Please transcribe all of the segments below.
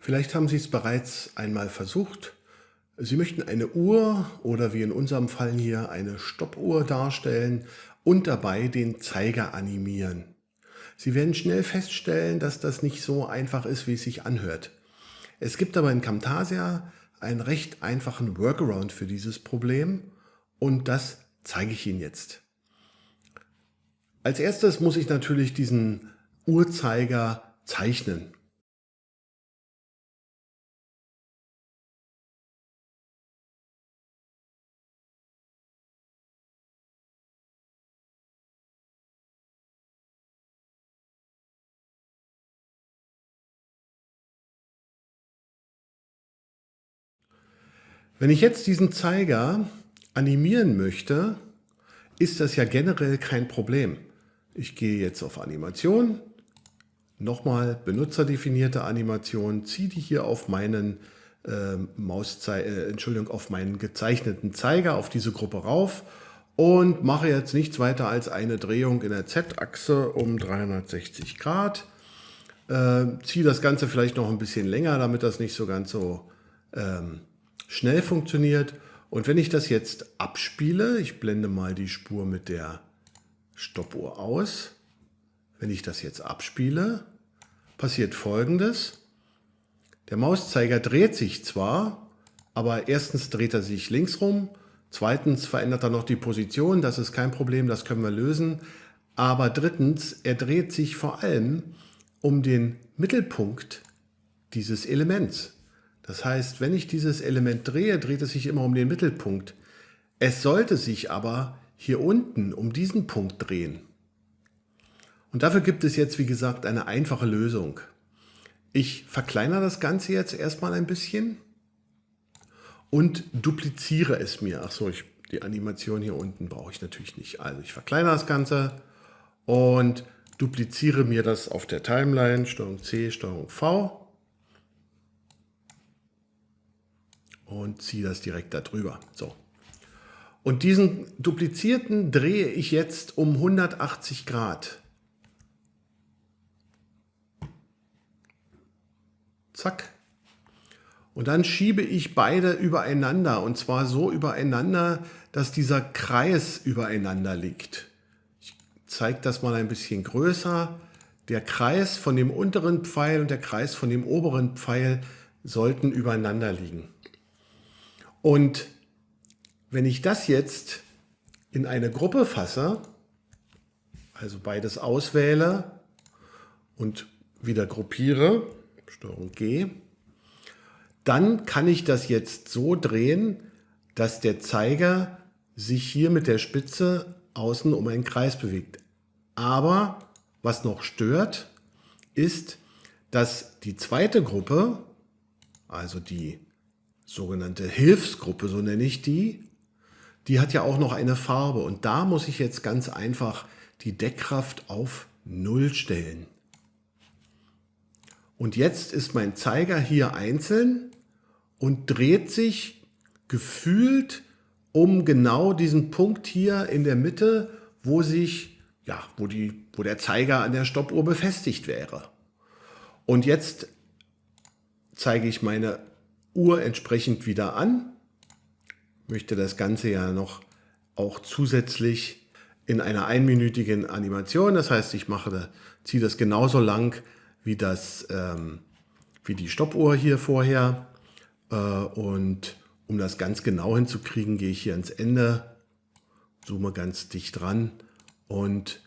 Vielleicht haben Sie es bereits einmal versucht. Sie möchten eine Uhr oder wie in unserem Fall hier eine Stoppuhr darstellen und dabei den Zeiger animieren. Sie werden schnell feststellen, dass das nicht so einfach ist, wie es sich anhört. Es gibt aber in Camtasia einen recht einfachen Workaround für dieses Problem und das zeige ich Ihnen jetzt. Als erstes muss ich natürlich diesen Uhrzeiger zeichnen. Wenn ich jetzt diesen Zeiger animieren möchte, ist das ja generell kein Problem. Ich gehe jetzt auf Animation, nochmal benutzerdefinierte Animation, ziehe die hier auf meinen äh, Mauszei äh, Entschuldigung, auf meinen gezeichneten Zeiger, auf diese Gruppe rauf und mache jetzt nichts weiter als eine Drehung in der Z-Achse um 360 Grad. Äh, ziehe das Ganze vielleicht noch ein bisschen länger, damit das nicht so ganz so ähm, schnell funktioniert. Und wenn ich das jetzt abspiele, ich blende mal die Spur mit der Stoppuhr aus. Wenn ich das jetzt abspiele, passiert folgendes. Der Mauszeiger dreht sich zwar, aber erstens dreht er sich links rum, zweitens verändert er noch die Position, das ist kein Problem, das können wir lösen. Aber drittens, er dreht sich vor allem um den Mittelpunkt dieses Elements. Das heißt, wenn ich dieses Element drehe, dreht es sich immer um den Mittelpunkt. Es sollte sich aber hier unten um diesen Punkt drehen. Und dafür gibt es jetzt, wie gesagt, eine einfache Lösung. Ich verkleinere das Ganze jetzt erstmal ein bisschen und dupliziere es mir. Achso, die Animation hier unten brauche ich natürlich nicht. Also ich verkleinere das Ganze und dupliziere mir das auf der Timeline, Steuerung C, Steuerung V und ziehe das direkt darüber. So. Und diesen duplizierten drehe ich jetzt um 180 Grad. Zack. Und dann schiebe ich beide übereinander und zwar so übereinander, dass dieser Kreis übereinander liegt. Ich zeige das mal ein bisschen größer. Der Kreis von dem unteren Pfeil und der Kreis von dem oberen Pfeil sollten übereinander liegen. Und wenn ich das jetzt in eine Gruppe fasse, also beides auswähle und wieder gruppiere, Steuerung G, dann kann ich das jetzt so drehen, dass der Zeiger sich hier mit der Spitze außen um einen Kreis bewegt. Aber was noch stört, ist, dass die zweite Gruppe, also die sogenannte Hilfsgruppe, so nenne ich die, die hat ja auch noch eine Farbe und da muss ich jetzt ganz einfach die Deckkraft auf 0 stellen. Und jetzt ist mein Zeiger hier einzeln und dreht sich gefühlt um genau diesen Punkt hier in der Mitte, wo sich, ja, wo, die, wo der Zeiger an der Stoppuhr befestigt wäre. Und jetzt zeige ich meine Uhr entsprechend wieder an. Möchte das Ganze ja noch auch zusätzlich in einer einminütigen Animation. Das heißt, ich mache, ziehe das genauso lang wie, das, ähm, wie die Stoppuhr hier vorher. Äh, und um das ganz genau hinzukriegen, gehe ich hier ans Ende, zoome ganz dicht dran und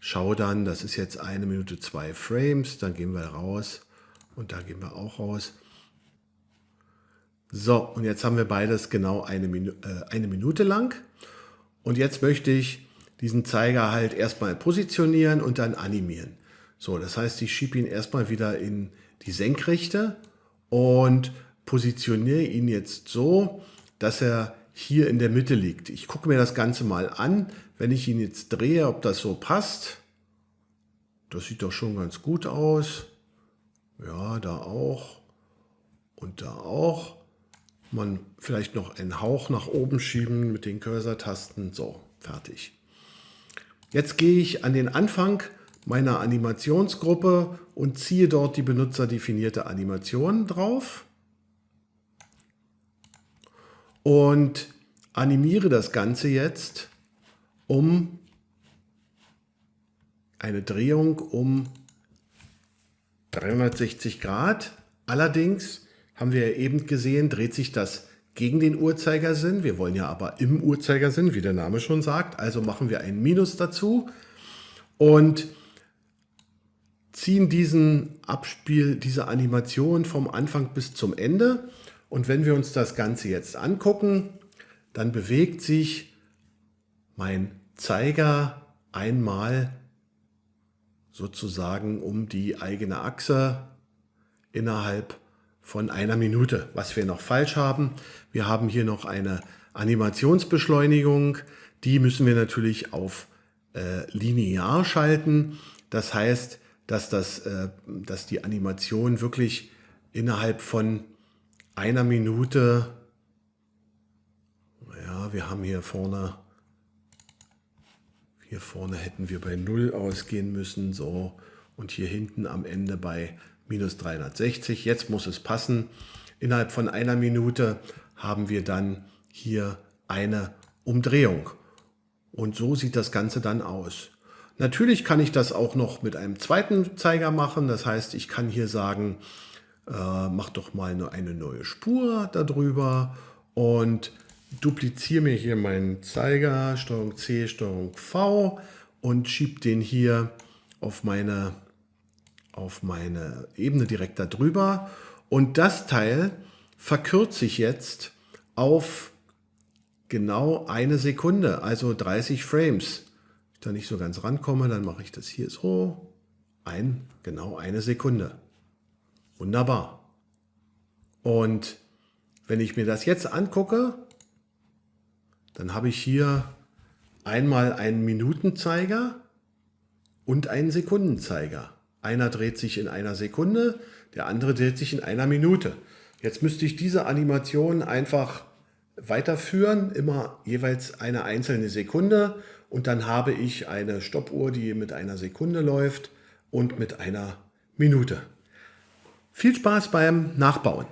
schaue dann, das ist jetzt eine Minute zwei Frames, dann gehen wir raus und da gehen wir auch raus. So, und jetzt haben wir beides genau eine, Minu äh, eine Minute lang. Und jetzt möchte ich diesen Zeiger halt erstmal positionieren und dann animieren. So, das heißt, ich schiebe ihn erstmal wieder in die Senkrechte und positioniere ihn jetzt so, dass er hier in der Mitte liegt. Ich gucke mir das Ganze mal an, wenn ich ihn jetzt drehe, ob das so passt. Das sieht doch schon ganz gut aus. Ja, da auch und da auch man vielleicht noch einen Hauch nach oben schieben mit den Cursor-Tasten. So, fertig. Jetzt gehe ich an den Anfang meiner Animationsgruppe und ziehe dort die benutzerdefinierte Animation drauf und animiere das Ganze jetzt um eine Drehung um 360 Grad. Allerdings haben wir ja eben gesehen, dreht sich das gegen den Uhrzeigersinn. Wir wollen ja aber im Uhrzeigersinn, wie der Name schon sagt. Also machen wir ein Minus dazu und ziehen diesen Abspiel, diese Animation vom Anfang bis zum Ende. Und wenn wir uns das Ganze jetzt angucken, dann bewegt sich mein Zeiger einmal sozusagen um die eigene Achse innerhalb von einer Minute. Was wir noch falsch haben, wir haben hier noch eine Animationsbeschleunigung. Die müssen wir natürlich auf äh, linear schalten. Das heißt, dass, das, äh, dass die Animation wirklich innerhalb von einer Minute, ja, wir haben hier vorne hier vorne hätten wir bei 0 ausgehen müssen, so, und hier hinten am Ende bei minus 360. Jetzt muss es passen. Innerhalb von einer Minute haben wir dann hier eine Umdrehung. Und so sieht das Ganze dann aus. Natürlich kann ich das auch noch mit einem zweiten Zeiger machen. Das heißt, ich kann hier sagen, äh, mach doch mal eine neue Spur darüber und dupliziere mir hier meinen Zeiger, Steuerung C, Steuerung V und schiebe den hier auf meine, auf meine Ebene direkt darüber. Und das Teil verkürze ich jetzt auf genau eine Sekunde, also 30 Frames. Wenn ich da nicht so ganz rankomme, dann mache ich das hier so. Ein, genau eine Sekunde. Wunderbar. Und wenn ich mir das jetzt angucke, dann habe ich hier einmal einen Minutenzeiger und einen Sekundenzeiger. Einer dreht sich in einer Sekunde, der andere dreht sich in einer Minute. Jetzt müsste ich diese Animation einfach weiterführen, immer jeweils eine einzelne Sekunde und dann habe ich eine Stoppuhr, die mit einer Sekunde läuft und mit einer Minute. Viel Spaß beim Nachbauen!